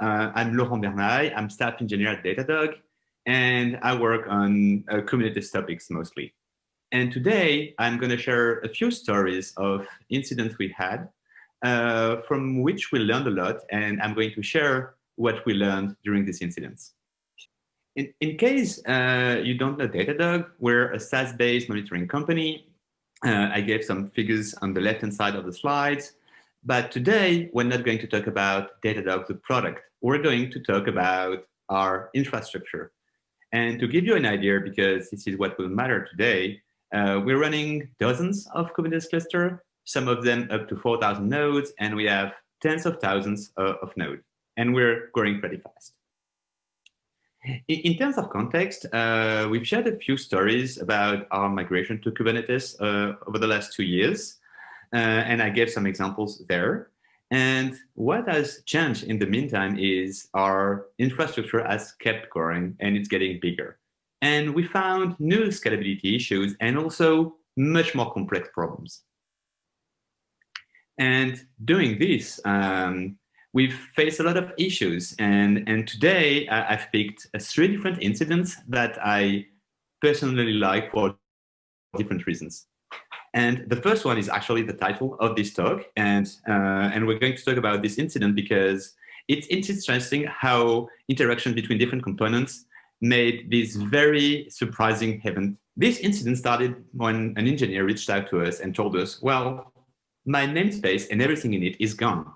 Uh, I'm Laurent Bernaille. I'm staff engineer at Datadog, and I work on uh, Kubernetes topics mostly. And today, I'm going to share a few stories of incidents we had, uh, from which we learned a lot, and I'm going to share what we learned during these incidents. In, in case uh, you don't know Datadog, we're a SaaS-based monitoring company. Uh, I gave some figures on the left-hand side of the slides. But today, we're not going to talk about Datadog, the product. We're going to talk about our infrastructure. And to give you an idea, because this is what will matter today, uh, we're running dozens of Kubernetes cluster, some of them up to 4,000 nodes, and we have tens of thousands uh, of nodes, and we're growing pretty fast. In, in terms of context, uh, we've shared a few stories about our migration to Kubernetes uh, over the last two years, and I gave some examples there. And what has changed in the meantime is our infrastructure has kept growing and it's getting bigger. And we found new scalability issues and also much more complex problems. And doing this, um, we've faced a lot of issues. And, and today I've picked three different incidents that I personally like for different reasons. And the first one is actually the title of this talk. And, uh, and we're going to talk about this incident because it's interesting how interaction between different components made this very surprising event. This incident started when an engineer reached out to us and told us, well, my namespace and everything in it is gone.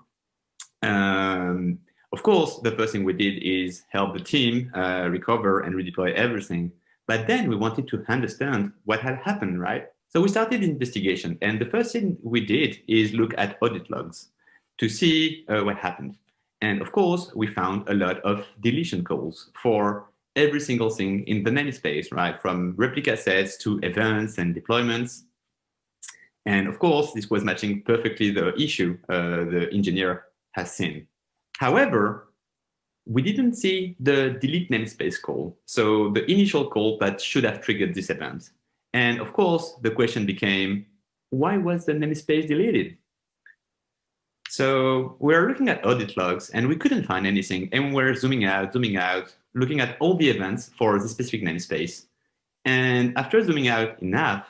Um, of course, the first thing we did is help the team uh, recover and redeploy everything. But then we wanted to understand what had happened, right? So we started the investigation. And the first thing we did is look at audit logs to see uh, what happened. And of course, we found a lot of deletion calls for every single thing in the namespace, right? From replica sets to events and deployments. And of course, this was matching perfectly the issue uh, the engineer has seen. However, we didn't see the delete namespace call. So the initial call that should have triggered this event. And of course, the question became, why was the namespace deleted? So we're looking at audit logs and we couldn't find anything. And we're zooming out, zooming out, looking at all the events for the specific namespace. And after zooming out enough,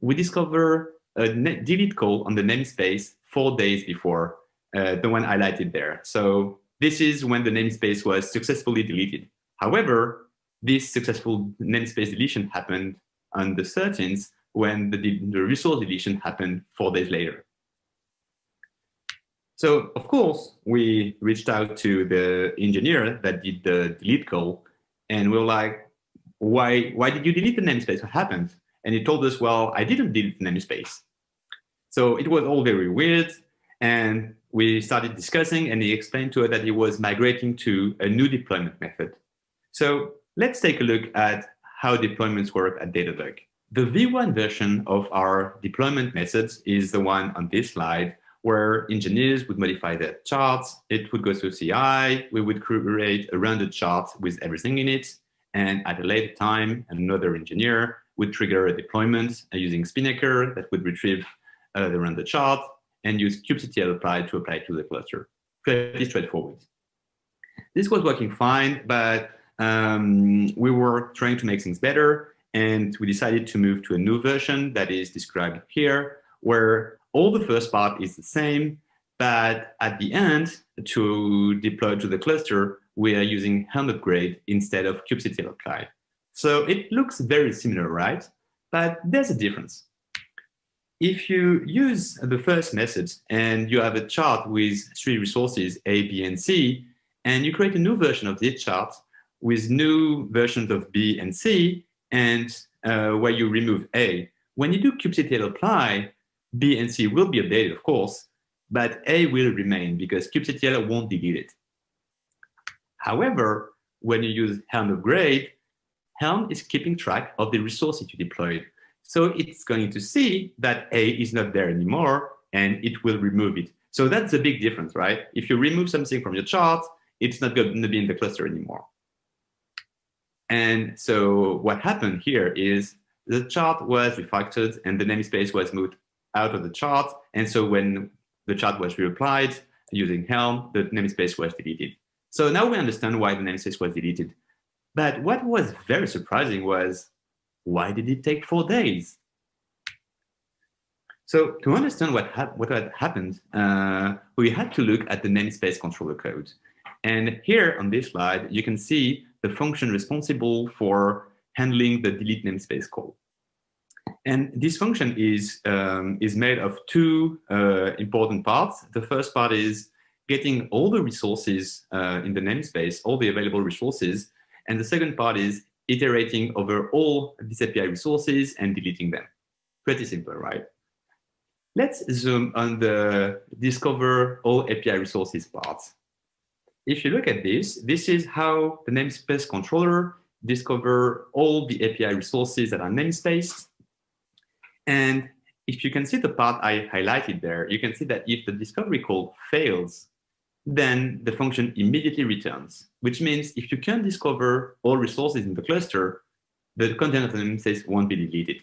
we discover a delete call on the namespace four days before uh, the one highlighted there. So this is when the namespace was successfully deleted. However, this successful namespace deletion happened on the 13th when the, the resource deletion happened four days later. So of course, we reached out to the engineer that did the delete call and we were like, why, why did you delete the namespace? What happened? And he told us, well, I didn't delete the namespace. So it was all very weird. And we started discussing and he explained to us that he was migrating to a new deployment method. So let's take a look at how deployments work at Datadog. The V1 version of our deployment methods is the one on this slide where engineers would modify their charts. It would go through CI. We would create a rendered chart with everything in it. And at a later time, another engineer would trigger a deployment using Spinnaker that would retrieve uh, the rendered chart and use kubectl apply to apply to the cluster. Pretty straightforward. This was working fine, but um, we were trying to make things better and we decided to move to a new version that is described here, where all the first part is the same, but at the end, to deploy to the cluster, we are using Helm upgrade instead of kubectl apply. So it looks very similar, right? But there's a difference. If you use the first method and you have a chart with three resources, A, B, and C, and you create a new version of this chart with new versions of B and C, and uh, where you remove A, when you do kubectl apply, B and C will be updated, of course, but A will remain because kubectl won't delete it. However, when you use Helm upgrade, Helm is keeping track of the resources you deployed. So it's going to see that A is not there anymore, and it will remove it. So that's a big difference, right? If you remove something from your chart, it's not going to be in the cluster anymore. And so what happened here is the chart was refactored and the namespace was moved out of the chart. And so when the chart was reapplied using Helm, the namespace was deleted. So now we understand why the namespace was deleted. But what was very surprising was, why did it take four days? So to understand what, what had happened, uh, we had to look at the namespace controller code. And here on this slide, you can see the function responsible for handling the delete namespace call. And this function is, um, is made of two uh, important parts. The first part is getting all the resources uh, in the namespace, all the available resources. And the second part is iterating over all these API resources and deleting them. Pretty simple, right? Let's zoom on the discover all API resources part. If you look at this, this is how the namespace controller discover all the API resources that are namespace. And if you can see the part I highlighted there, you can see that if the discovery call fails, then the function immediately returns, which means if you can discover all resources in the cluster, the content of the namespace won't be deleted.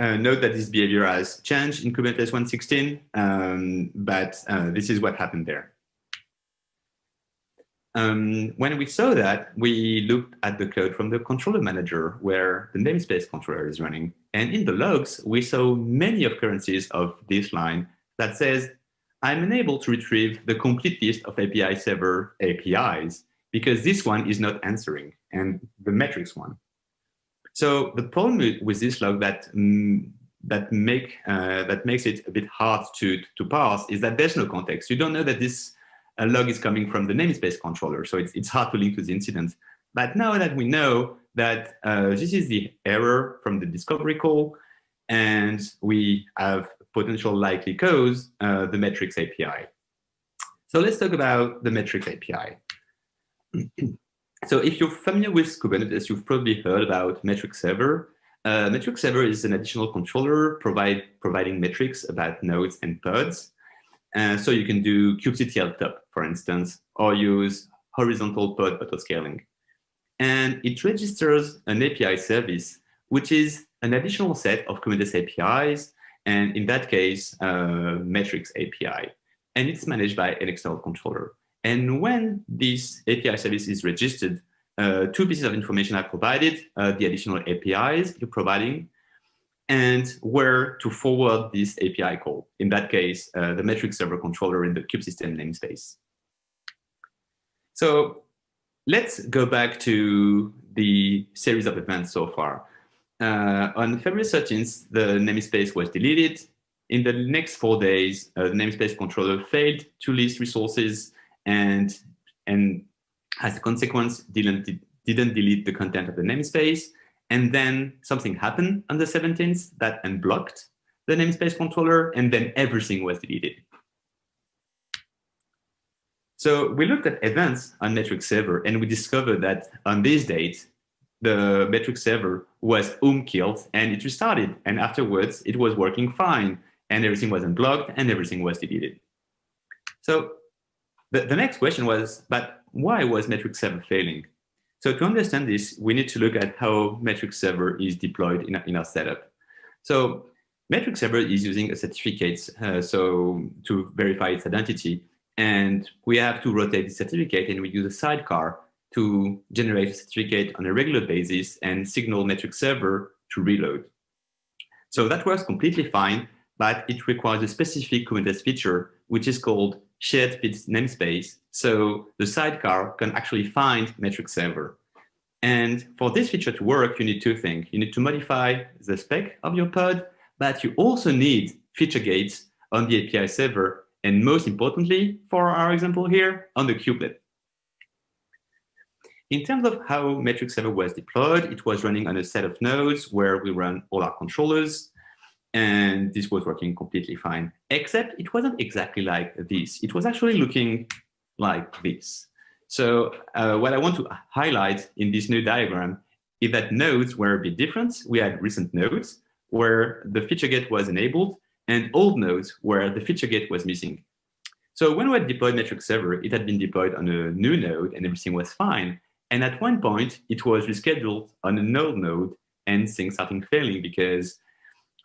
Uh, note that this behavior has changed in Kubernetes 1.16, um, but uh, this is what happened there. Um, when we saw that, we looked at the code from the controller manager where the namespace controller is running. And in the logs, we saw many occurrences of this line that says, I'm unable to retrieve the complete list of API server APIs because this one is not answering and the metrics one. So the problem with this log that mm, that make uh, that makes it a bit hard to to parse is that there's no context. You don't know that this a log is coming from the namespace controller. So it's, it's hard to link to the incident. But now that we know that uh, this is the error from the discovery call, and we have potential likely cause, uh, the metrics API. So let's talk about the metrics API. so if you're familiar with Kubernetes, you've probably heard about metrics server. Uh, metrics server is an additional controller provide, providing metrics about nodes and pods. Uh, so you can do kubectl top, for instance, or use horizontal pod autoscaling. And it registers an API service, which is an additional set of Kubernetes APIs, and in that case, uh, metrics API. And it's managed by an external controller. And when this API service is registered, uh, two pieces of information are provided, uh, the additional APIs you're providing, and where to forward this API call. In that case, uh, the metrics server controller in the kubesystem namespace. So let's go back to the series of events so far. Uh, on February 13th, the namespace was deleted. In the next four days, uh, the namespace controller failed to list resources and, and as a consequence, didn't, didn't delete the content of the namespace. And then something happened on the 17th that unblocked the namespace controller, and then everything was deleted. So we looked at events on metric server, and we discovered that on this date, the metric server was um killed, and it restarted. And afterwards, it was working fine, and everything was unblocked, and everything was deleted. So the, the next question was, but why was metric server failing? So to understand this, we need to look at how metric server is deployed in, in our setup. So metric server is using a certificate uh, so to verify its identity. And we have to rotate the certificate and we use a sidecar to generate a certificate on a regular basis and signal metric server to reload. So that works completely fine, but it requires a specific Kubernetes feature, which is called shared namespace. So the sidecar can actually find metric server. And for this feature to work, you need two things. You need to modify the spec of your pod, but you also need feature gates on the API server. And most importantly, for our example here, on the kubelet. In terms of how metric server was deployed, it was running on a set of nodes where we run all our controllers and this was working completely fine, except it wasn't exactly like this. It was actually looking like this. So uh, what I want to highlight in this new diagram is that nodes were a bit different. We had recent nodes where the feature gate was enabled and old nodes where the feature gate was missing. So when we had deployed metric server, it had been deployed on a new node and everything was fine. And at one point, it was rescheduled on an old node and things started failing because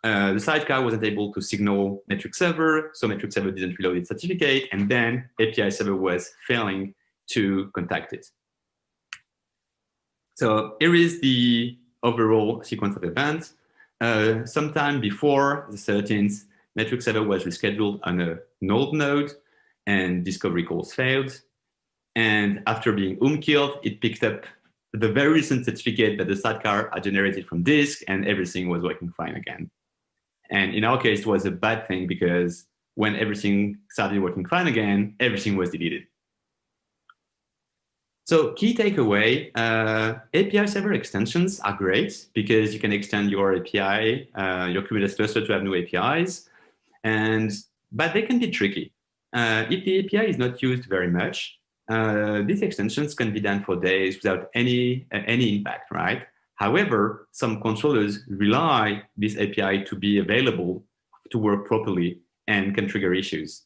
uh, the sidecar wasn't able to signal metric server, so metric server didn't reload its certificate, and then API server was failing to contact it. So here is the overall sequence of events. Uh, sometime before the 13th, metric server was rescheduled on a node node, and discovery calls failed. And after being um killed, it picked up the very recent certificate that the sidecar had generated from disk, and everything was working fine again. And in our case, it was a bad thing because when everything started working fine again, everything was deleted. So key takeaway, uh, API server extensions are great because you can extend your API, uh, your Kubernetes cluster to have new APIs, and but they can be tricky. Uh, if the API is not used very much, uh, these extensions can be done for days without any, uh, any impact, right? However, some controllers rely this API to be available to work properly and can trigger issues.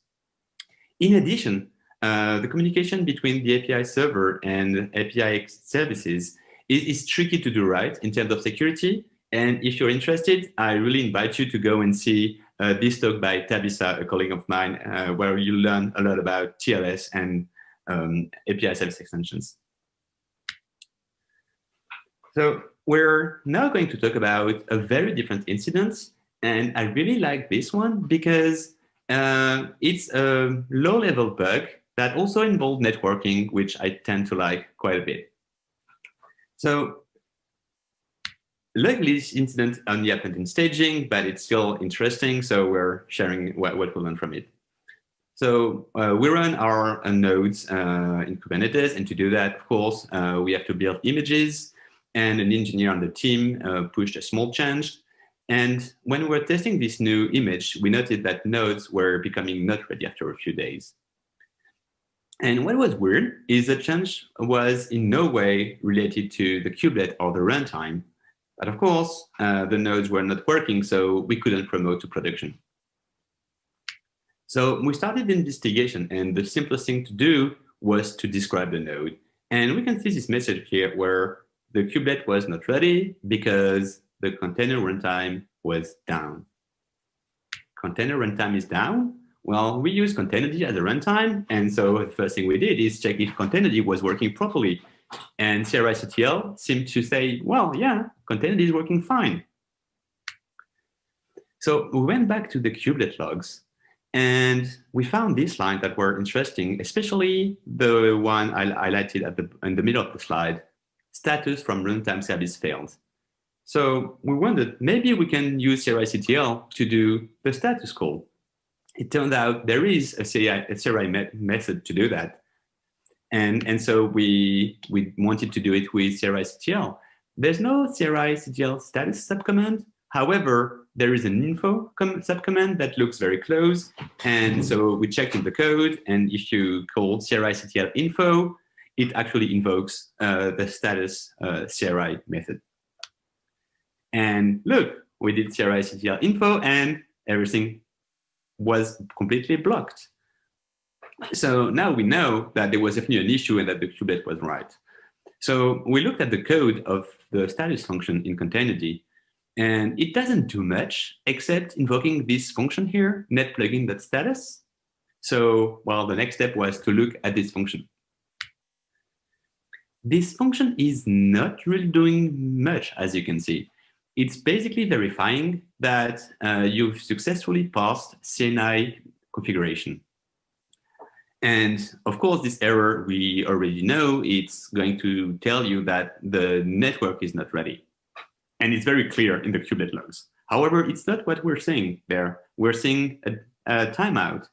In addition, uh, the communication between the API server and API services is, is, tricky to do right in terms of security. And if you're interested, I really invite you to go and see uh, this talk by Tabitha, a colleague of mine, uh, where you learn a lot about TLS and um, API service extensions. So we're now going to talk about a very different incident. And I really like this one because uh, it's a low-level bug that also involved networking, which I tend to like quite a bit. So luckily this incident only happened in staging, but it's still interesting. So we're sharing what, what we learned from it. So uh, we run our uh, nodes uh, in Kubernetes, and to do that, of course, uh, we have to build images, and an engineer on the team uh, pushed a small change. And when we were testing this new image, we noted that nodes were becoming not ready after a few days. And what was weird is the change was in no way related to the kubelet or the runtime. But of course, uh, the nodes were not working, so we couldn't promote to production. So we started the investigation and the simplest thing to do was to describe the node. And we can see this message here where the kubelet was not ready because the container runtime was down. Container runtime is down. Well, we use containerd as a runtime. And so the first thing we did is check if containerd was working properly. And crictl seemed to say, well, yeah, containerd is working fine. So we went back to the kubelet logs and we found these lines that were interesting, especially the one I highlighted at the, in the middle of the slide, status from runtime service failed. So we wondered, maybe we can use crictl to do the status call. It turned out there is a CRI, a CRI method to do that. And, and so we, we wanted to do it with crictl. There's no crictl status subcommand. However, there is an info subcommand that looks very close. And so we checked in the code. And if you call crictl info, it actually invokes uh, the status uh, CRI method. And look, we did crictl info and everything was completely blocked. So now we know that there was definitely an issue and that the kubelet was right. So we looked at the code of the status function in containerd and it doesn't do much except invoking this function here, net plugin.status. So, well, the next step was to look at this function. This function is not really doing much, as you can see. It's basically verifying that uh, you've successfully passed CNI configuration. And of course, this error, we already know it's going to tell you that the network is not ready. And it's very clear in the kubelet logs. However, it's not what we're seeing there. We're seeing a, a timeout.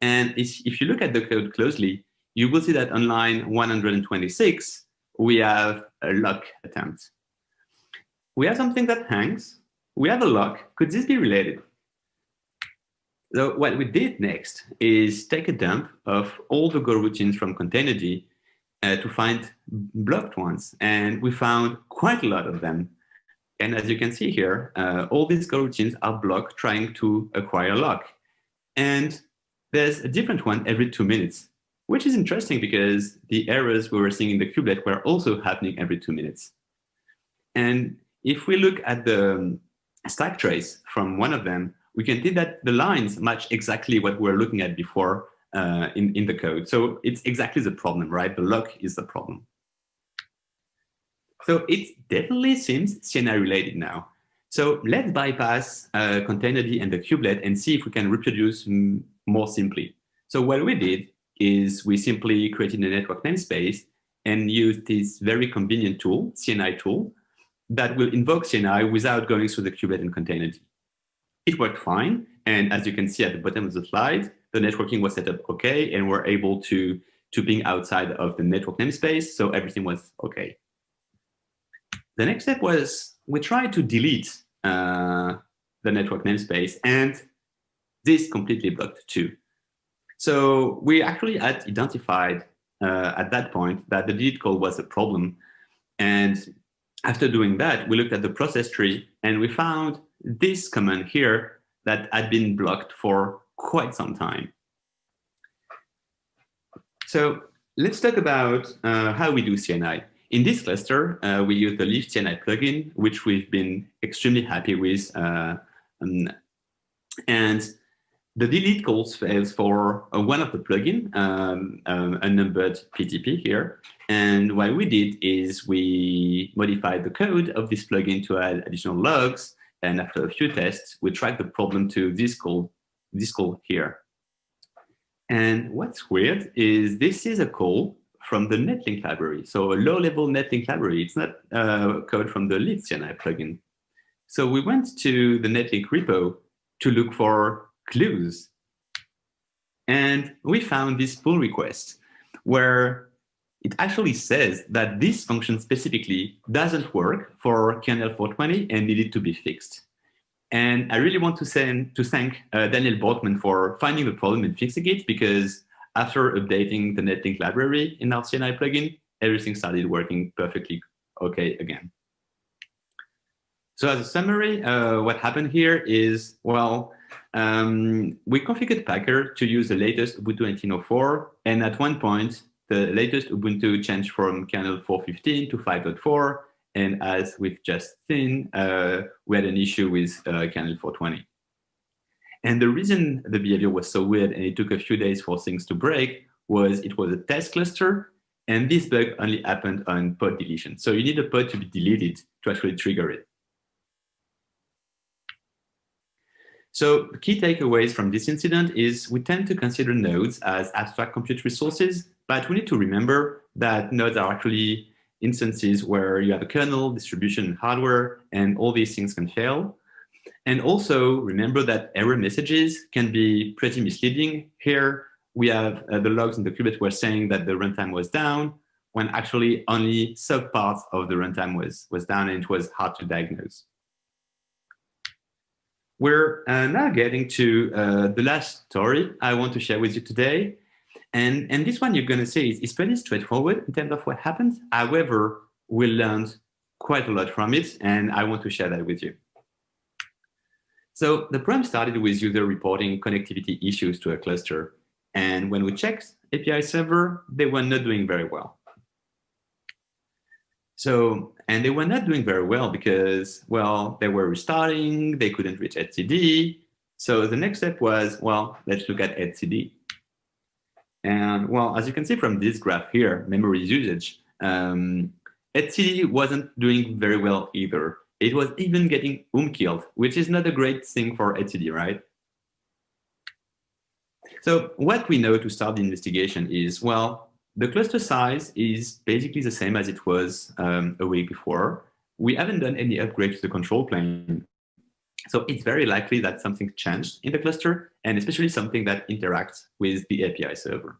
And if you look at the code closely, you will see that on line 126, we have a lock attempt. We have something that hangs. We have a lock. Could this be related? So what we did next is take a dump of all the Go routines from containerd uh, to find blocked ones. And we found quite a lot of them. And as you can see here, uh, all these goroutines are blocked trying to acquire a lock. And there's a different one every two minutes, which is interesting because the errors we were seeing in the kubelet were also happening every two minutes. And if we look at the, stack trace from one of them, we can see that the lines match exactly what we were looking at before uh, in, in the code. So it's exactly the problem, right? The lock is the problem. So it definitely seems CNI related now. So let's bypass uh, containerd and the kubelet and see if we can reproduce more simply. So what we did is we simply created a network namespace and used this very convenient tool, CNI tool, that will invoke CNI without going through the kubelet and. It worked fine. And as you can see at the bottom of the slide, the networking was set up okay, and we're able to, to ping outside of the network namespace, so everything was okay. The next step was we tried to delete uh, the network namespace, and this completely blocked too. So we actually had identified uh, at that point that the delete call was a problem. And after doing that, we looked at the process tree and we found this command here that had been blocked for quite some time. So let's talk about uh, how we do CNI. In this cluster, uh, we use the Lyft CNI plugin, which we've been extremely happy with. Uh, um, and the delete calls fails for uh, one of the plugin, um, um, unnumbered PTP here. And what we did is we modified the code of this plugin to add additional logs. And after a few tests, we tracked the problem to this call, this call here. And what's weird is this is a call from the netlink library. So a low-level netlink library. It's not uh, code from the Lyft CNI plugin. So we went to the netlink repo to look for clues. And we found this pull request where it actually says that this function specifically doesn't work for kernel 420 and needed to be fixed. And I really want to, send, to thank uh, Daniel Borkmann for finding the problem and fixing it because after updating the netlink library in our CNI plugin, everything started working perfectly okay again. So as a summary, uh, what happened here is, well, um, we configured Packer to use the latest Ubuntu 19.04, and at one point, the latest Ubuntu changed from kernel 4.15 to 5.4, and as we've just seen, uh, we had an issue with uh, kernel 4.20. And the reason the behavior was so weird and it took a few days for things to break was it was a test cluster, and this bug only happened on pod deletion. So you need a pod to be deleted to actually trigger it. So key takeaways from this incident is we tend to consider nodes as abstract compute resources, but we need to remember that nodes are actually instances where you have a kernel, distribution, hardware, and all these things can fail. And also remember that error messages can be pretty misleading. Here we have uh, the logs in the kubelet were saying that the runtime was down, when actually only subparts of the runtime was, was down and it was hard to diagnose. We're uh, now getting to uh, the last story I want to share with you today. And, and this one you're going to see is, is pretty straightforward in terms of what happened. However, we learned quite a lot from it, and I want to share that with you. So the problem started with user reporting connectivity issues to a cluster. And when we checked API server, they were not doing very well. So, and they were not doing very well because, well, they were restarting, they couldn't reach etcd. So the next step was, well, let's look at etcd. And well, as you can see from this graph here, memory usage, um, etcd wasn't doing very well either. It was even getting um killed, which is not a great thing for etcd, right? So what we know to start the investigation is, well, the cluster size is basically the same as it was um, a week before. We haven't done any upgrade to the control plane. So it's very likely that something changed in the cluster, and especially something that interacts with the API server.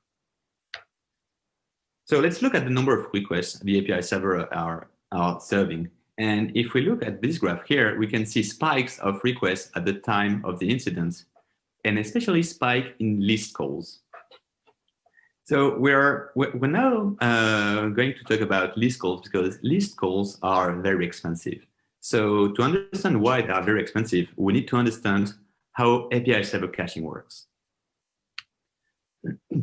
So let's look at the number of requests the API server are, are serving. And if we look at this graph here, we can see spikes of requests at the time of the incident, and especially spike in list calls. So we're we're now uh, going to talk about list calls because list calls are very expensive. So to understand why they are very expensive, we need to understand how API server caching works.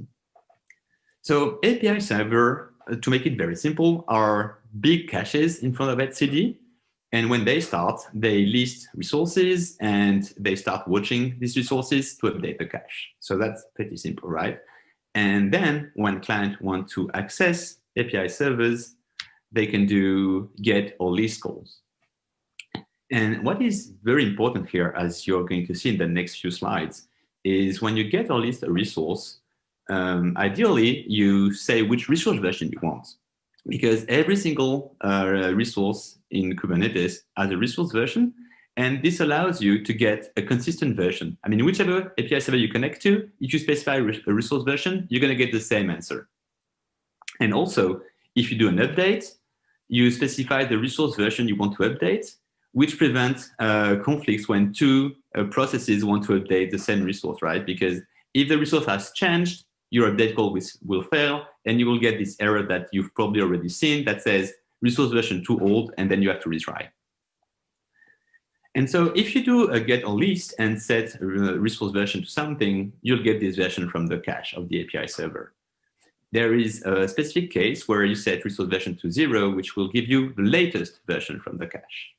So API server, uh, to make it very simple, are big caches in front of etcd. And when they start, they list resources and they start watching these resources to update the cache. So that's pretty simple, right? And then when client want to access API servers, they can do get or list calls. And what is very important here, as you're going to see in the next few slides, is when you get or list a resource, um, ideally you say which resource version you want. Because every single uh, resource in Kubernetes has a resource version, and this allows you to get a consistent version. I mean, whichever API server you connect to, if you specify a resource version, you're going to get the same answer. And also, if you do an update, you specify the resource version you want to update, which prevents uh, conflicts when two uh, processes want to update the same resource, right? Because if the resource has changed, your update call will, will fail, and you will get this error that you've probably already seen that says resource version too old, and then you have to retry. And so if you do a get or list and set resource version to something, you'll get this version from the cache of the API server. There is a specific case where you set resource version to zero, which will give you the latest version from the cache.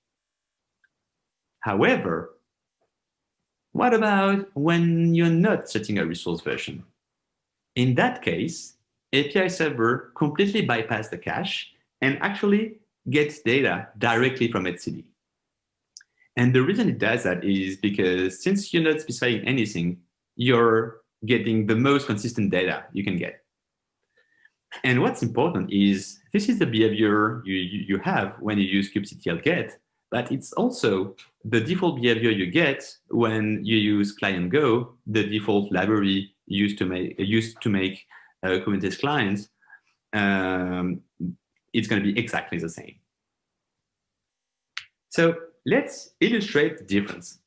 However, what about when you're not setting a resource version? In that case, API server completely bypass the cache and actually gets data directly from etcd. And the reason it does that is because since you're not specifying anything, you're getting the most consistent data you can get. And what's important is this is the behavior you, you, have when you use kubectl get, but it's also the default behavior you get when you use client Go, the default library used to make used to make uh, Kubernetes clients. Um, it's going to be exactly the same. So let's illustrate the difference.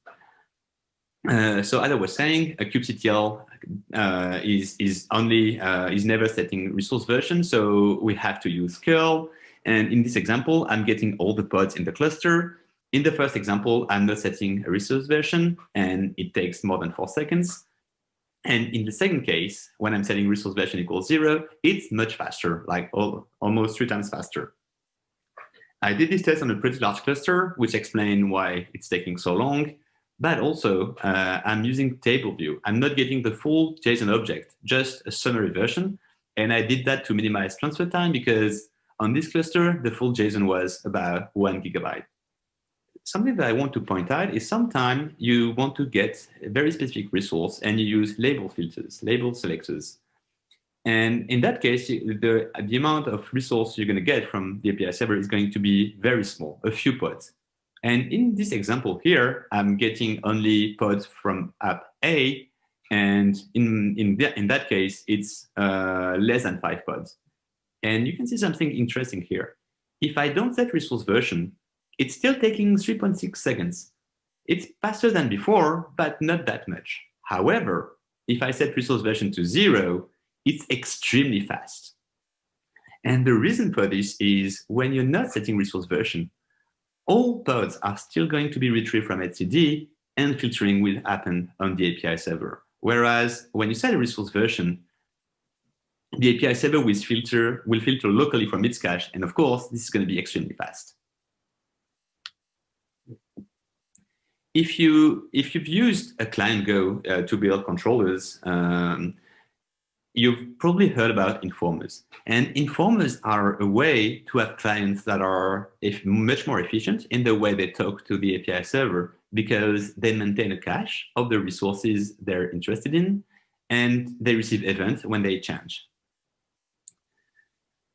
Uh, so as I was saying, a kubectl uh, is is only uh, is never setting resource version, so we have to use curl. And in this example, I'm getting all the pods in the cluster. In the first example, I'm not setting a resource version, and it takes more than four seconds. And in the second case, when I'm setting resource version equals zero, it's much faster, like all, almost three times faster. I did this test on a pretty large cluster, which explain why it's taking so long. But also, uh, I'm using table view. I'm not getting the full JSON object, just a summary version. And I did that to minimize transfer time because on this cluster, the full JSON was about one gigabyte something that I want to point out is sometimes you want to get a very specific resource and you use label filters, label selectors. And in that case, the, the amount of resource you're going to get from the API server is going to be very small, a few pods. And in this example here, I'm getting only pods from app A. And in, in, the, in that case, it's uh, less than five pods. And you can see something interesting here. If I don't set resource version, it's still taking 3.6 seconds. It's faster than before, but not that much. However, if I set resource version to zero, it's extremely fast. And the reason for this is when you're not setting resource version, all pods are still going to be retrieved from etcd and filtering will happen on the API server. Whereas when you set a resource version, the API server will filter, will filter locally from its cache. And of course, this is going to be extremely fast. if you if you've used a client Go uh, to build controllers, um, you've probably heard about informers. And informers are a way to have clients that are much more efficient in the way they talk to the API server because they maintain a cache of the resources they're interested in and they receive events when they change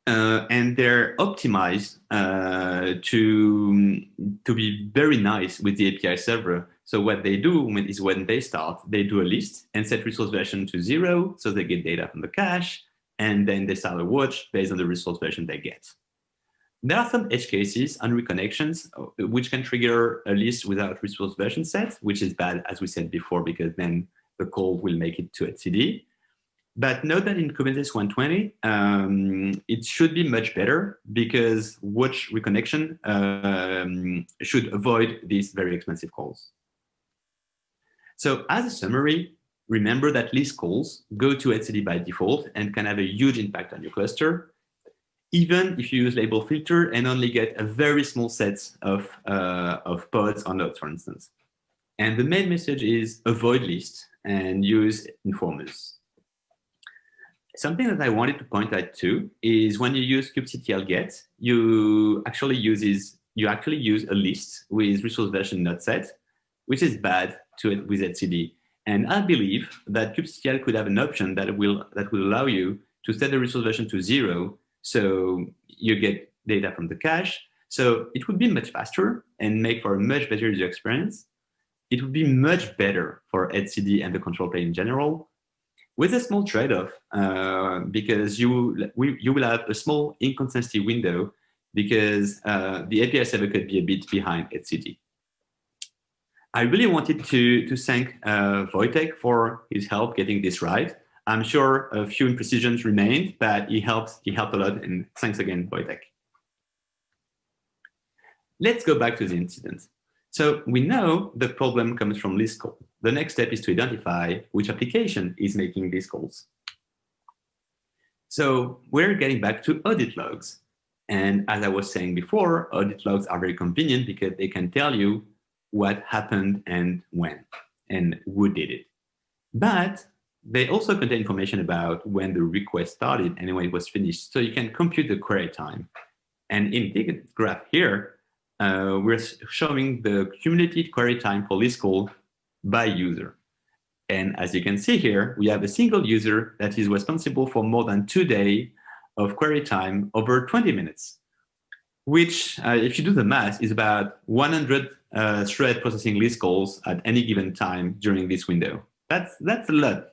uh, and they're optimized uh, to to be very nice with the API server. So what they do is when they start, they do a list and set resource version to zero, so they get data from the cache, and then they start a watch based on the resource version they get. There are some edge cases and reconnections, uh, which can trigger a list without resource version set, which is bad, as we said before, because then the call will make it to etcd. But note that in Kubernetes 120, um, it should be much better because watch reconnection um, should avoid these very expensive calls. So as a summary, remember that list calls go to etcd by default and can have a huge impact on your cluster. even if you use label filter and only get a very small set of, uh, of pods or nodes, for instance. And the main message is avoid list and use informers. Something that I wanted to point out too is when you use kubectl get, you actually uses you actually use a list with resource version not set, which is bad to it with etcd. And I believe that kubectl could have an option that will that will allow you to set the resource version to zero, so you get data from the cache. So it would be much faster and make for a much better user experience. It would be much better for etcd and the control plane in general, with a small trade-off, uh, because you we, you will have a small inconsistency window because uh, the API server could be a bit behind etcd. I really wanted to, to thank uh, Wojtek for his help getting this right. I'm sure a few imprecisions remained, but he helped, he helped a lot, and thanks again, Wojtek. Let's go back to the incident. So we know the problem comes from list call. The next step is to identify which application is making these calls. So we're getting back to audit logs. And as I was saying before, audit logs are very convenient because they can tell you what happened and when and who did it. But they also contain information about when the request started and when it was finished. So you can compute the query time. And in the graph here, uh, we're showing the cumulative query time for this call by user. And as you can see here, we have a single user that is responsible for more than two days of query time over 20 minutes, which, uh, if you do the math, is about 100 uh, thread processing list calls at any given time during this window. That's, that's a lot.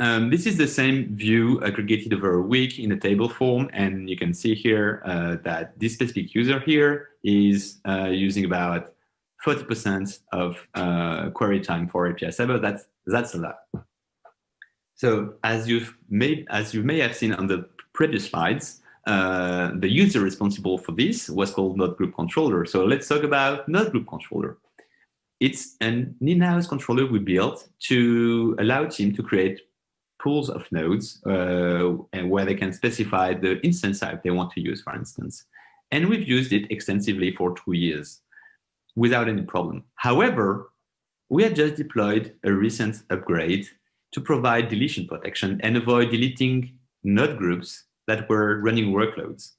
Um, this is the same view aggregated over a week in a table form, and you can see here uh, that this specific user here is uh, using about 40% of uh, query time for API server. That's that's a lot. So as you've made as you may have seen on the previous slides, uh, the user responsible for this was called Node Group Controller. So let's talk about Node Group Controller. It's an in-house controller we built to allow team to create pools of nodes uh, and where they can specify the instance type they want to use, for instance. And we've used it extensively for two years without any problem. However, we had just deployed a recent upgrade to provide deletion protection and avoid deleting node groups that were running workloads.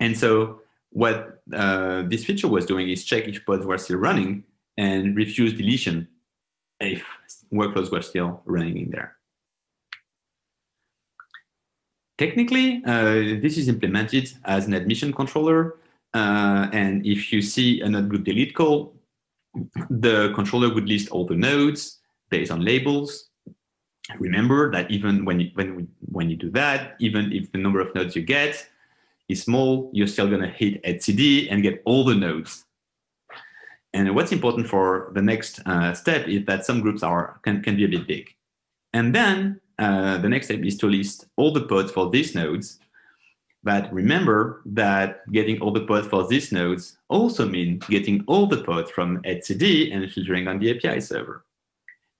And so what uh, this feature was doing is check if pods were still running and refuse deletion if workloads were still running in there. Technically, uh, this is implemented as an admission controller. Uh, and if you see a node group delete call, the controller would list all the nodes based on labels remember that even when you, when, when you do that, even if the number of nodes you get is small, you're still going to hit etcd and get all the nodes. And what's important for the next uh, step is that some groups are can, can be a bit big. And then uh, the next step is to list all the pods for these nodes. But remember that getting all the pods for these nodes also means getting all the pods from etcd and filtering on the API server.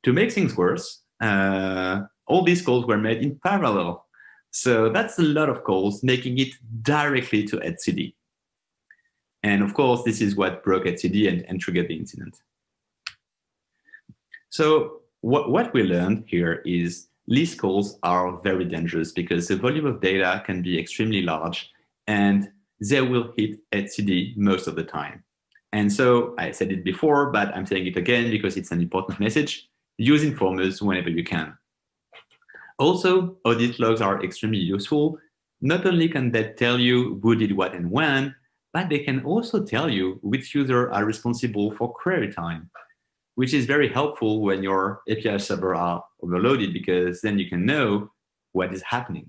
To make things worse, Uh, all these calls were made in parallel. So that's a lot of calls, making it directly to etcd. And of course, this is what broke etcd and, and triggered the incident. So what, what we learned here is list calls are very dangerous because the volume of data can be extremely large and they will hit etcd most of the time. And so I said it before, but I'm saying it again because it's an important message use informers whenever you can. Also, audit logs are extremely useful. Not only can they tell you who did what and when, but they can also tell you which users are responsible for query time, which is very helpful when your API server are overloaded because then you can know what is happening.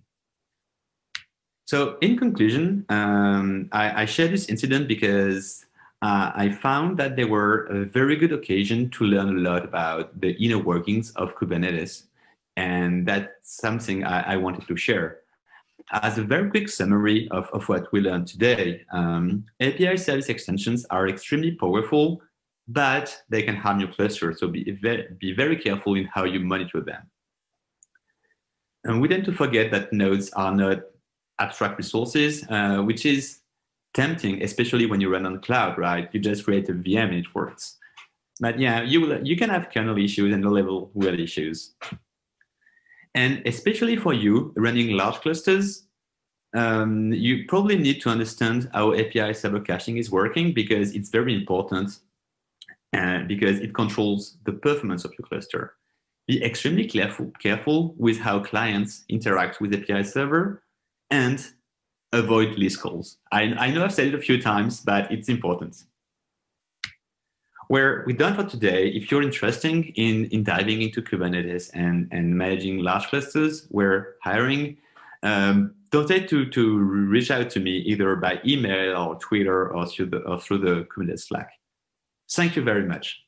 So in conclusion, um, I, I share this incident because uh, I found that they were a very good occasion to learn a lot about the inner workings of Kubernetes. And that's something I, I wanted to share. As a very quick summary of, of what we learned today, um, API service extensions are extremely powerful, but they can harm your cluster. So be be very careful in how you monitor them. And we tend to forget that nodes are not abstract resources, uh, which is tempting, especially when you run on cloud, right? You just create a VM and it works. But yeah, you will, you can have kernel issues and low-level world issues. And especially for you running large clusters, um, you probably need to understand how API server caching is working because it's very important uh, because it controls the performance of your cluster. Be extremely careful, careful with how clients interact with API server and avoid list calls. I, I know I've said it a few times, but it's important. Where we're done for today, if you're interested in, in diving into Kubernetes and, and managing large clusters, we're hiring. Um, don't hesitate to, to reach out to me either by email or Twitter or through the, or through the Kubernetes Slack. Thank you very much.